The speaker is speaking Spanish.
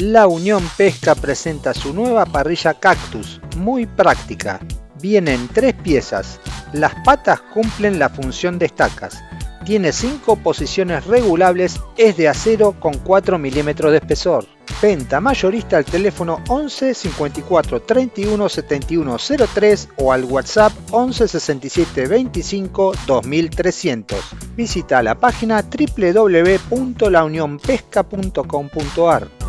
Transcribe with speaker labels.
Speaker 1: La Unión Pesca presenta su nueva parrilla Cactus, muy práctica. Viene en tres piezas. Las patas cumplen la función de estacas. Tiene cinco posiciones regulables, es de acero con 4 milímetros de espesor. Venta mayorista al teléfono 11 54 31 71 03 o al WhatsApp 11 67 25 2300. Visita la página www.launionpesca.com.ar.